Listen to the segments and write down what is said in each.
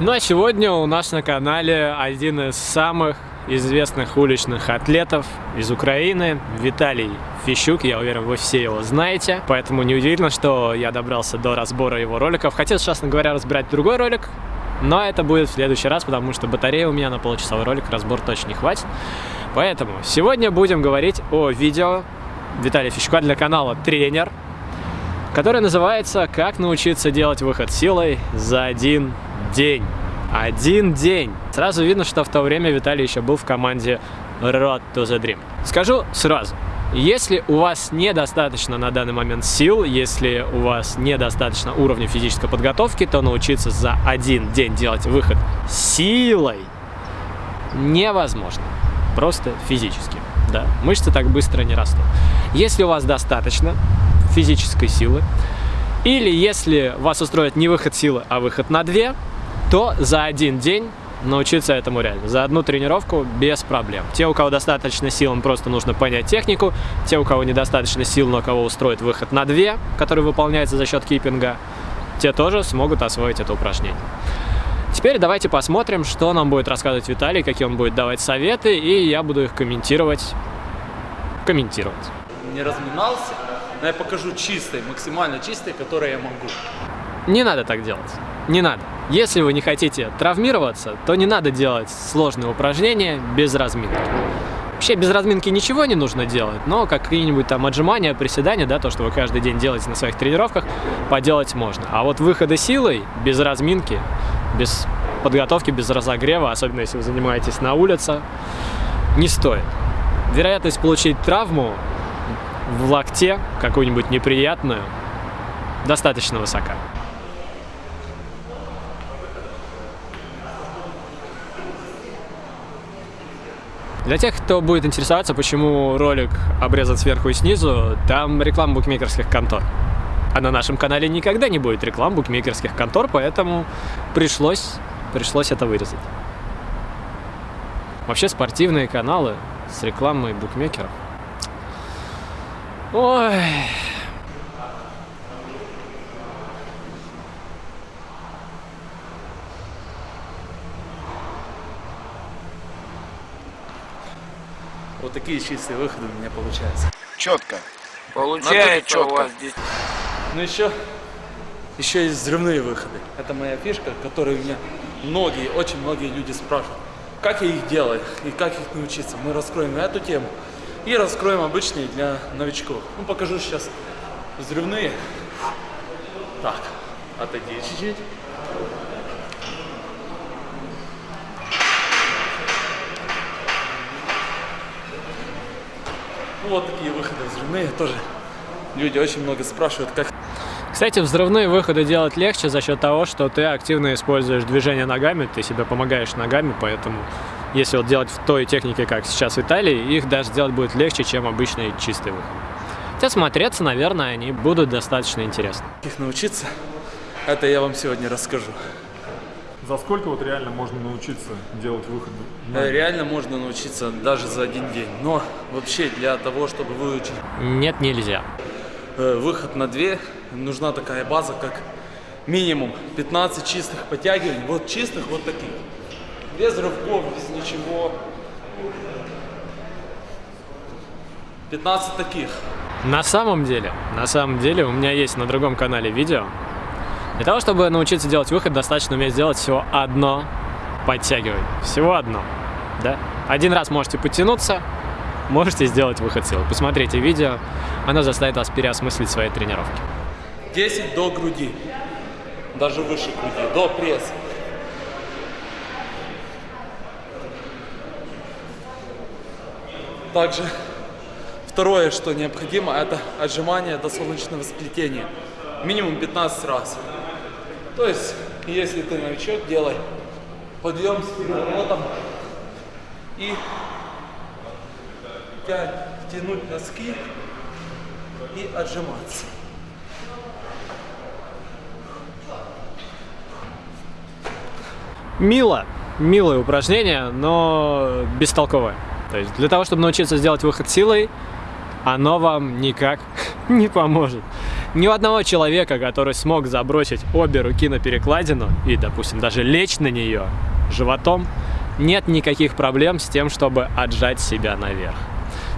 Ну а сегодня у нас на канале один из самых известных уличных атлетов из Украины, Виталий Фищук, я уверен, вы все его знаете, поэтому неудивительно, что я добрался до разбора его роликов. Хотел, честно говоря, разбирать другой ролик, но это будет в следующий раз, потому что батарея у меня на получасовой ролик, разбор точно не хватит. Поэтому сегодня будем говорить о видео Виталия Фищука для канала «Тренер», которое называется «Как научиться делать выход силой за один день». Один день. Сразу видно, что в то время Виталий еще был в команде Road to the Dream. Скажу сразу, если у вас недостаточно на данный момент сил, если у вас недостаточно уровня физической подготовки, то научиться за один день делать выход силой невозможно. Просто физически. Да, мышцы так быстро не растут. Если у вас достаточно физической силы, или если вас устроит не выход силы, а выход на две, то за один день научиться этому реально. За одну тренировку без проблем. Те, у кого достаточно сил, им просто нужно понять технику. Те, у кого недостаточно сил, но кого устроит выход на две, который выполняется за счет киппинга, те тоже смогут освоить это упражнение. Теперь давайте посмотрим, что нам будет рассказывать Виталий, какие он будет давать советы, и я буду их комментировать. Комментировать. Не разминался, но я покажу чистый, максимально чистый, который я могу. Не надо так делать. Не надо. Если вы не хотите травмироваться, то не надо делать сложные упражнения без разминки. Вообще без разминки ничего не нужно делать, но какие-нибудь там отжимания, приседания, да, то, что вы каждый день делаете на своих тренировках, поделать можно. А вот выходы силой без разминки, без подготовки, без разогрева, особенно если вы занимаетесь на улице, не стоит. Вероятность получить травму в локте, какую-нибудь неприятную, достаточно высока. Для тех, кто будет интересоваться, почему ролик обрезан сверху и снизу, там реклама букмекерских контор. А на нашем канале никогда не будет реклам букмекерских контор, поэтому пришлось, пришлось это вырезать. Вообще спортивные каналы с рекламой букмекеров. Ой... такие чистые выходы у меня получаются. Четко. Получается Надо у вас здесь. Ну еще, еще есть взрывные выходы. Это моя фишка, которую меня многие, очень многие люди спрашивают. Как я их делаю и как их научиться. Мы раскроем эту тему и раскроем обычные для новичков. Ну покажу сейчас взрывные. Так, отойди чуть-чуть. Вот такие выходы взрывные тоже. Люди очень много спрашивают, как Кстати, взрывные выходы делать легче за счет того, что ты активно используешь движение ногами, ты себе помогаешь ногами, поэтому если вот делать в той технике, как сейчас в Италии, их даже сделать будет легче, чем обычные чистые выходы. Хотя смотреться, наверное, они будут достаточно интересны. их научиться, это я вам сегодня расскажу. За сколько вот реально можно научиться делать выходы? Э, Реально можно научиться даже за один день. Но вообще для того, чтобы выучить Нет, нельзя. э, выход на две, нужна такая база, как минимум 15 чистых подтягиваний. Вот чистых вот таких. Без рывков, без ничего. 15 таких. На самом деле, на самом деле, у меня есть на другом канале видео. Для того, чтобы научиться делать выход, достаточно уметь сделать всего одно подтягивание. Всего одно. Да? Один раз можете подтянуться, можете сделать выход силы. Посмотрите видео, оно заставит вас переосмыслить свои тренировки. 10 до груди. Даже выше груди. До пресса. Также второе, что необходимо, это отжимание до солнечного сплетения. Минимум 15 раз. То есть, если ты новичок, делай подъем с переворотом и тя- тянуть носки и отжиматься. Мило. Милое упражнение, но бестолковое. То есть для того, чтобы научиться сделать выход силой, оно вам никак не поможет. Ни у одного человека, который смог забросить обе руки на перекладину и, допустим, даже лечь на нее животом, нет никаких проблем с тем, чтобы отжать себя наверх.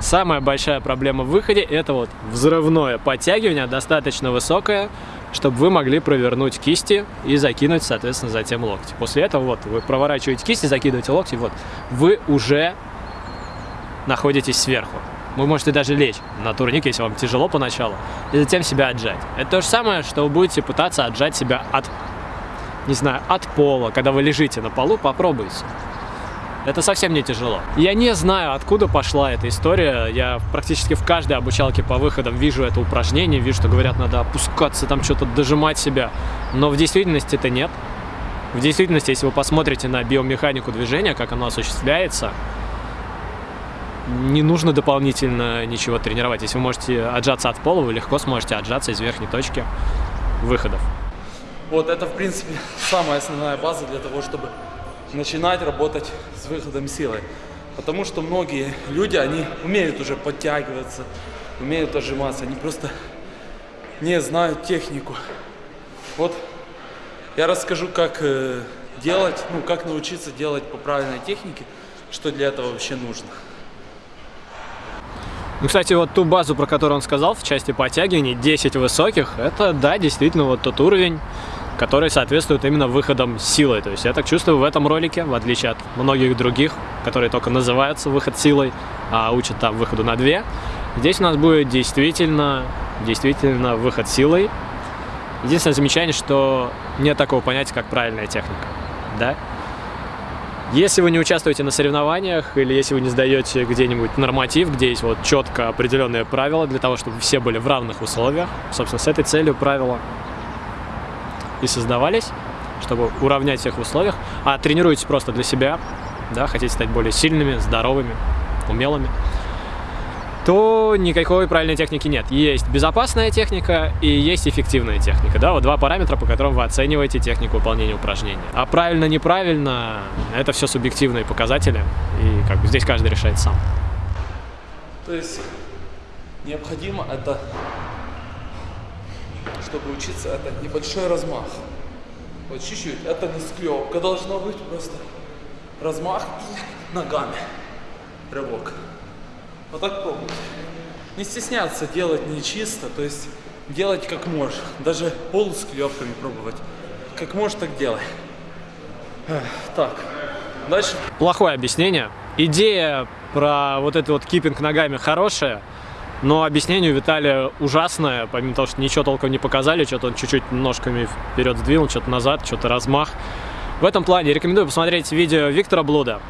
Самая большая проблема в выходе это вот взрывное подтягивание, достаточно высокое, чтобы вы могли провернуть кисти и закинуть, соответственно, затем локти. После этого вот вы проворачиваете кисти, закидываете локти, вот вы уже находитесь сверху. Вы можете даже лечь на турник, если вам тяжело поначалу, и затем себя отжать. Это то же самое, что вы будете пытаться отжать себя от, не знаю, от пола. Когда вы лежите на полу, попробуйте. Это совсем не тяжело. Я не знаю, откуда пошла эта история. Я практически в каждой обучалке по выходам вижу это упражнение, вижу, что говорят, надо опускаться, там что-то дожимать себя. Но в действительности это нет. В действительности, если вы посмотрите на биомеханику движения, как оно осуществляется, не нужно дополнительно ничего тренировать. Если вы можете отжаться от пола, вы легко сможете отжаться из верхней точки выходов. Вот это, в принципе, самая основная база для того, чтобы начинать работать с выходом силы. Потому что многие люди, они умеют уже подтягиваться, умеют отжиматься, они просто не знают технику. Вот я расскажу, как э, делать, ну, как научиться делать по правильной технике, что для этого вообще нужно. Ну, кстати, вот ту базу, про которую он сказал в части подтягиваний, 10 высоких, это, да, действительно вот тот уровень, который соответствует именно выходам силой. То есть я так чувствую в этом ролике, в отличие от многих других, которые только называются выход силой, а учат там выходу на 2. Здесь у нас будет действительно, действительно выход силой. Единственное замечание, что нет такого понятия, как правильная техника. Да? Если вы не участвуете на соревнованиях или если вы не сдаете где-нибудь норматив, где есть вот четко определенные правила для того, чтобы все были в равных условиях, собственно, с этой целью правила и создавались, чтобы уравнять всех в условиях, а тренируетесь просто для себя, да, хотите стать более сильными, здоровыми, умелыми, то никакой правильной техники нет. Есть безопасная техника и есть эффективная техника. Да? Вот два параметра, по которым вы оцениваете технику выполнения упражнения. А правильно, неправильно, это все субъективные показатели, и как бы здесь каждый решает сам. То есть необходимо это, чтобы учиться, это небольшой размах. Вот чуть-чуть, это не склепка должно быть, просто размах и ногами рывок. Вот так пробуйте. Не стесняться делать не чисто, то есть делать как можешь. Даже пол с клепками пробовать. Как можешь, так делай. Так, дальше. Плохое объяснение. Идея про вот этот вот киппинг ногами хорошая, но объяснение у Виталия ужасное, помимо того, что ничего толком не показали, что-то он чуть-чуть ножками вперед сдвинул, что-то назад, что-то размах. В этом плане рекомендую посмотреть видео Виктора Блуда,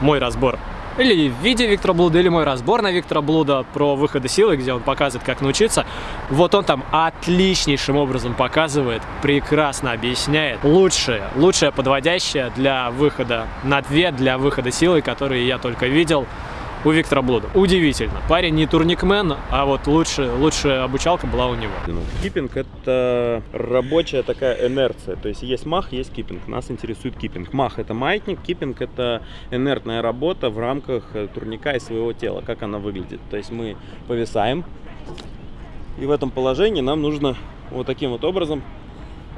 мой разбор или в виде Виктора Блуда, или мой разбор на Виктора Блуда про выходы силы, где он показывает, как научиться. Вот он там отличнейшим образом показывает, прекрасно объясняет лучшее, лучшее подводящее для выхода на две, для выхода силы, которые я только видел у Виктора Блуда. Удивительно. Парень не турникмен, а вот лучше, лучшая обучалка была у него. Киппинг это рабочая такая инерция. То есть есть мах, есть киппинг. Нас интересует киппинг. Мах это маятник, киппинг это инертная работа в рамках э, турника и своего тела. Как она выглядит. То есть мы повисаем. И в этом положении нам нужно вот таким вот образом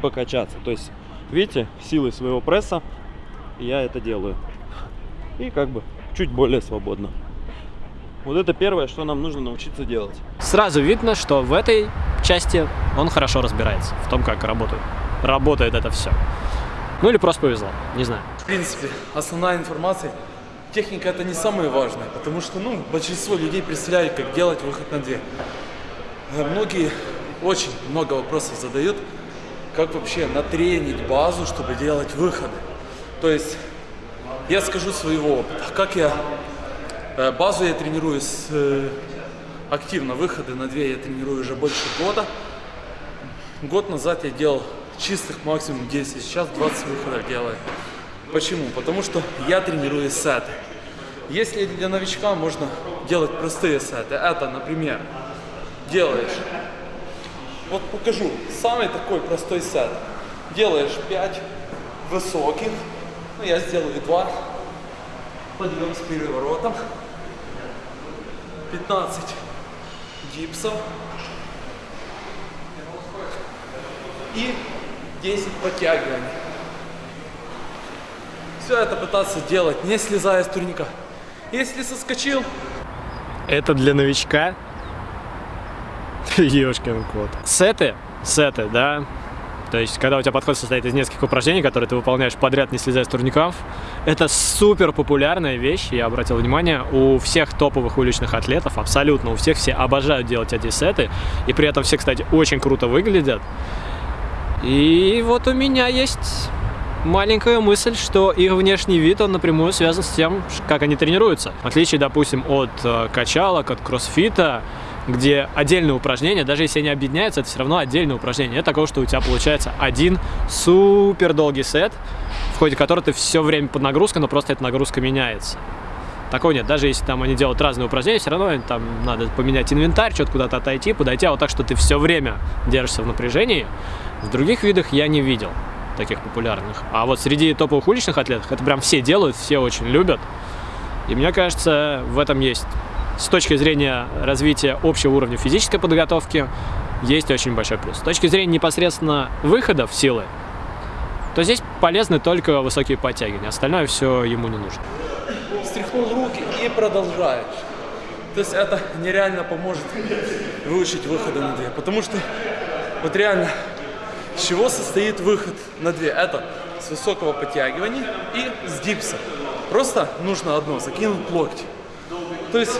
покачаться. То есть, видите, силой своего пресса я это делаю. И как бы чуть более свободно. Вот это первое, что нам нужно научиться делать. Сразу видно, что в этой части он хорошо разбирается, в том, как работает. Работает это все. Ну или просто повезло, не знаю. В принципе, основная информация, техника это не самое важное, потому что, ну, большинство людей представляют, как делать выход на две. А многие очень много вопросов задают, как вообще натренить базу, чтобы делать выходы. То есть, я скажу своего опыта, как я Э, базу я тренирую с, э, активно, выходы на две я тренирую уже больше года. Год назад я делал чистых максимум 10, сейчас 20 выходов делаю. Почему? Потому что я тренирую сеты. Если для новичка можно делать простые сеты, это, например, делаешь, вот покажу, самый такой простой сет. Делаешь 5 высоких, ну я сделаю 2, подъем с переворотом, 15 дипсов, и 10 подтягиваний. Все это пытаться делать, не слезая с турника. Если соскочил, Это для новичка. Ёшкин кот. Сеты, сеты, да. То есть, когда у тебя подход состоит из нескольких упражнений, которые ты выполняешь подряд, не слезая с турников, это супер популярная вещь, я обратил внимание, у всех топовых уличных атлетов, абсолютно у всех, все обожают делать эти сеты, и при этом все, кстати, очень круто выглядят. И вот у меня есть маленькая мысль, что их внешний вид, он напрямую связан с тем, как они тренируются. В отличие, допустим, от э, качалок, от кроссфита, где отдельные упражнения, даже если они объединяются, это все равно отдельные упражнения. Это такого, что у тебя получается один супер долгий сет, в ходе которого ты все время под нагрузкой, но просто эта нагрузка меняется. Такого нет. Даже если там они делают разные упражнения, все равно там надо поменять инвентарь, что-то куда-то отойти, подойти. А вот так, что ты все время держишься в напряжении, в других видах я не видел таких популярных. А вот среди топовых уличных атлетов это прям все делают, все очень любят. И мне кажется, в этом есть, с точки зрения развития общего уровня физической подготовки, есть очень большой плюс. С точки зрения непосредственно выхода в силы, то здесь полезны только высокие подтягивания. Остальное все ему не нужно. встряхнул руки и продолжаешь. То есть это нереально поможет выучить выходы на две. Потому что вот реально, с чего состоит выход на две? Это с высокого подтягивания и с дипса. Просто нужно одно, закинуть локти. То есть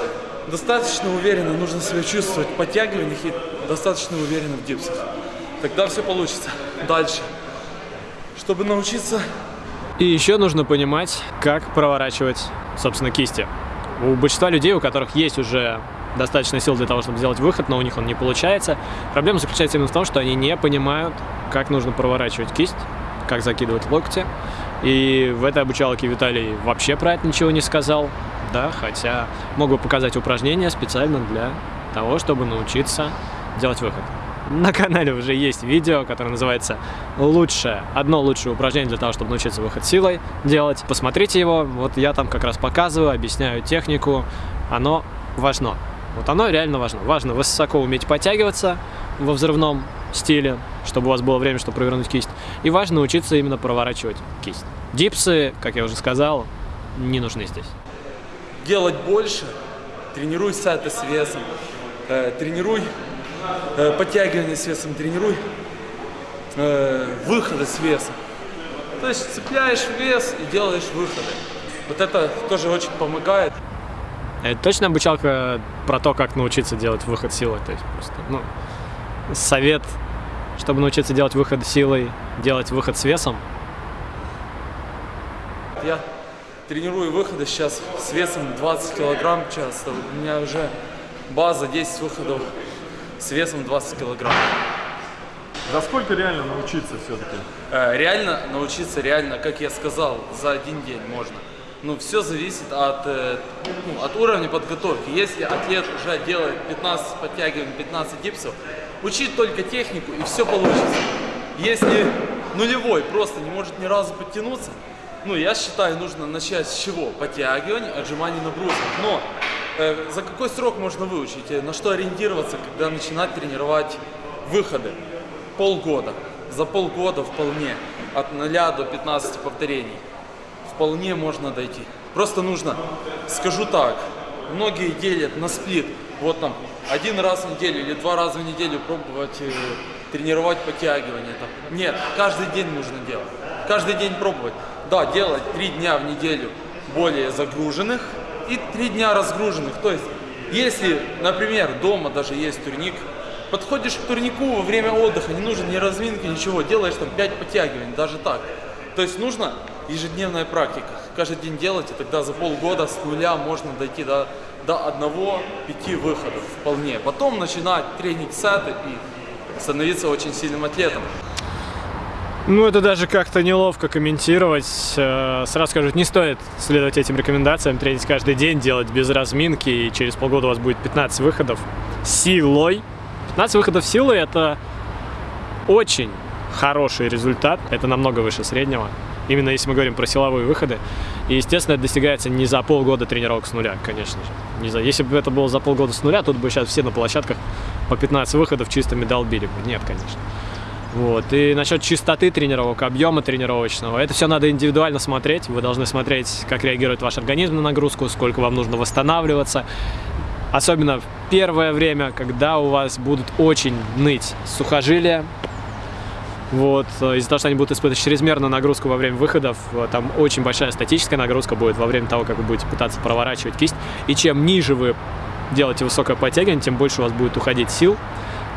достаточно уверенно нужно себя чувствовать в подтягиваниях и достаточно уверенно в дипсах. Тогда все получится. Дальше. Чтобы научиться И еще нужно понимать, как проворачивать, собственно, кисти. У большинства людей, у которых есть уже достаточно сил для того, чтобы сделать выход, но у них он не получается, проблема заключается именно в том, что они не понимают, как нужно проворачивать кисть, как закидывать локти. И в этой обучалке Виталий вообще про это ничего не сказал, да, хотя мог бы показать упражнения специально для того, чтобы научиться делать выход. На канале уже есть видео, которое называется «Лучшее, одно лучшее упражнение для того, чтобы научиться выход силой делать». Посмотрите его, вот я там как раз показываю, объясняю технику, оно важно. Вот оно реально важно. Важно высоко уметь подтягиваться во взрывном стиле, чтобы у вас было время, чтобы провернуть кисть. И важно учиться именно проворачивать кисть. Дипсы, как я уже сказал, не нужны здесь. Делать больше, тренируй сеты с весом, э, тренируй э, подтягивания с весом, тренируй э, выходы с весом. То есть цепляешь вес и делаешь выходы. Вот это тоже очень помогает. Это точно обучалка про то, как научиться делать выход силой. То есть просто, ну, совет, чтобы научиться делать выход силой, делать выход с весом. Я тренирую выходы сейчас с весом 20 килограмм часто. У меня уже база 10 выходов с весом 20 килограмм. За сколько реально научиться все-таки? Э, Реально научиться, реально, как я сказал, за один день можно. Ну, все зависит от, э, ну, от уровня подготовки. Если атлет уже делает 15 подтягиваний, 15 дипсов, учить только технику и все получится. Если нулевой просто не может ни разу подтянуться, ну, я считаю, нужно начать с чего? Подтягиваний, отжиманий нагрузок. Но э, за какой срок можно выучить? Э, На что ориентироваться, когда начинать тренировать выходы? Полгода. За полгода вполне. От 0 до 15 повторений. Вполне можно дойти. Просто нужно, скажу так, многие делят на сплит. Вот там один раз в неделю или два раза в неделю пробовать э, тренировать подтягивания. Там. Нет, каждый день нужно делать. Каждый день пробовать. Да, делать три дня в неделю более загруженных и три дня разгруженных. То есть, если, например, дома даже есть турник, подходишь к турнику во время отдыха, не нужно ни разминки, ничего, делаешь там 5 подтягиваний, даже так. То есть нужно ежедневная практика. Каждый день делать, и тогда за полгода с нуля можно дойти до, до одного-пяти выходов вполне. Потом начинать тренить сеты и становиться очень сильным атлетом. Ну, это даже как-то неловко комментировать. Э, Сразу скажу, не стоит следовать этим рекомендациям, тренить каждый день, делать без разминки, и через полгода у вас будет 15 выходов силой. 15 выходов силой – это очень хороший результат, это намного выше среднего. Именно если мы говорим про силовые выходы. И, естественно, это достигается не за полгода тренировок с нуля, конечно же. Не за... Если бы это было за полгода с нуля, тут бы сейчас все на площадках по 15 выходов чистыми долбили бы. Нет, конечно. Вот. И насчет чистоты тренировок, объема тренировочного, это все надо индивидуально смотреть. Вы должны смотреть, как реагирует ваш организм на нагрузку, сколько вам нужно восстанавливаться. Особенно в первое время, когда у вас будут очень ныть сухожилия, вот, из-за того, что они будут испытывать чрезмерную нагрузку во время выходов, там очень большая статическая нагрузка будет во время того, как вы будете пытаться проворачивать кисть. И чем ниже вы делаете высокое подтягивание, тем больше у вас будет уходить сил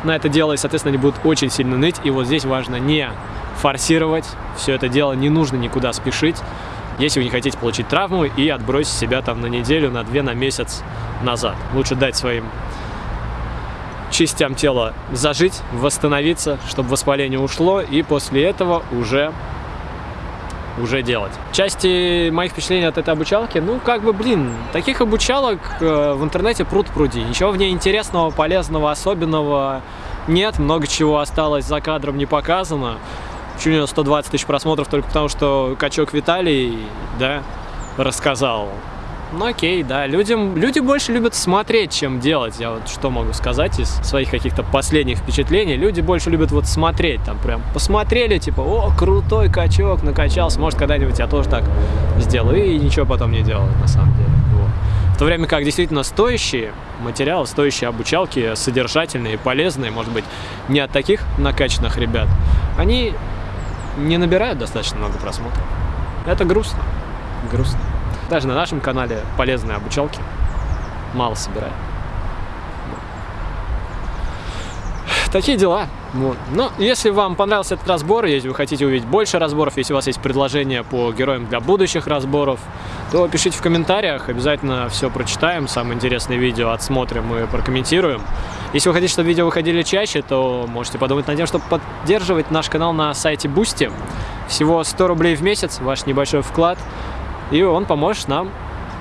на это дело, и, соответственно, они будут очень сильно ныть. И вот здесь важно не форсировать все это дело, не нужно никуда спешить, если вы не хотите получить травму и отбросить себя там на неделю, на две, на месяц назад. Лучше дать своим частям тела зажить, восстановиться, чтобы воспаление ушло, и после этого уже уже делать. Части моих впечатлений от этой обучалки, ну, как бы, блин, таких обучалок э, в интернете пруд пруди. Ничего в ней интересного, полезного, особенного нет. Много чего осталось за кадром не показано. Чуть у него 120 тысяч просмотров только потому, что качок Виталий, да, рассказал ну окей, да, людям, люди больше любят смотреть, чем делать. Я вот что могу сказать из своих каких-то последних впечатлений. Люди больше любят вот смотреть, там прям посмотрели, типа, о, крутой качок, накачался, может когда-нибудь я тоже так сделаю. И ничего потом не делаю, на самом деле. Вот. В то время как действительно стоящие материалы, стоящие обучалки, содержательные, полезные, может быть, не от таких накачанных ребят, они не набирают достаточно много просмотров. Это грустно. Грустно. Даже на нашем канале полезные обучалки мало собирают. Такие дела. Вот. Но если вам понравился этот разбор, если вы хотите увидеть больше разборов, если у вас есть предложения по героям для будущих разборов, то пишите в комментариях, обязательно все прочитаем, самые интересные видео отсмотрим и прокомментируем. Если вы хотите, чтобы видео выходили чаще, то можете подумать над тем, чтобы поддерживать наш канал на сайте Boosty. Всего 100 рублей в месяц, ваш небольшой вклад – и он поможет нам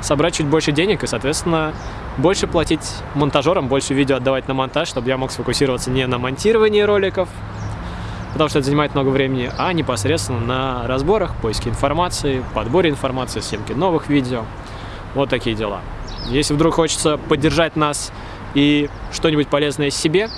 собрать чуть больше денег и, соответственно, больше платить монтажерам, больше видео отдавать на монтаж, чтобы я мог сфокусироваться не на монтировании роликов, потому что это занимает много времени, а непосредственно на разборах, поиске информации, подборе информации, съемке новых видео. Вот такие дела. Если вдруг хочется поддержать нас и что-нибудь полезное себе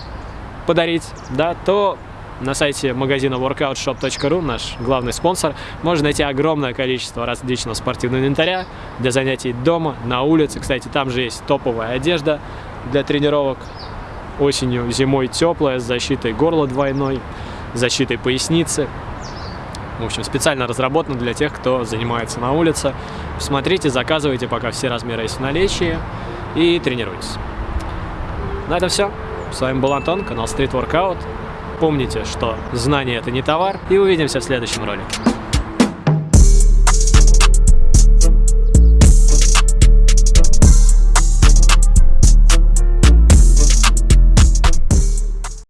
подарить, да, то на сайте магазина workoutshop.ru, наш главный спонсор, можно найти огромное количество различного спортивного инвентаря для занятий дома, на улице. Кстати, там же есть топовая одежда для тренировок. Осенью, зимой теплая, с защитой горла двойной, защитой поясницы. В общем, специально разработано для тех, кто занимается на улице. Смотрите, заказывайте, пока все размеры есть в наличии, и тренируйтесь. На этом все. С вами был Антон, канал Street Workout. Помните, что знание это не товар, и увидимся в следующем ролике.